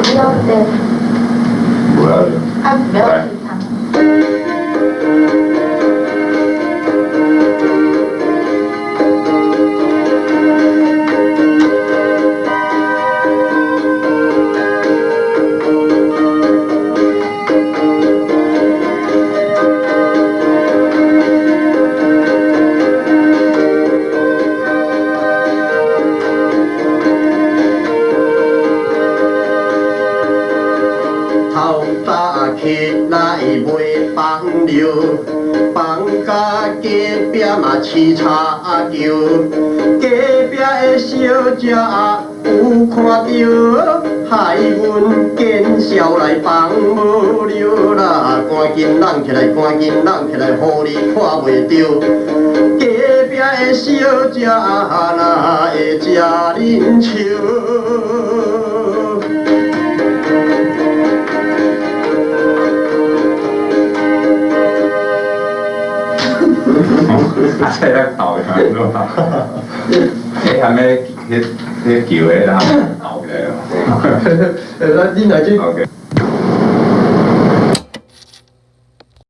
melted. Well, I'm melted. 早起来卖放尿，放甲隔壁嘛饲茶球，隔壁的小姐有看到，害阮见笑来放无溜啦，赶紧人起来，赶紧人起来，互你看袂着。隔壁的小姐哪会食恁笑？啊，这个搞的是吧？你还没迄迄球的啦，搞的哦。呃，咱恁来去 OK。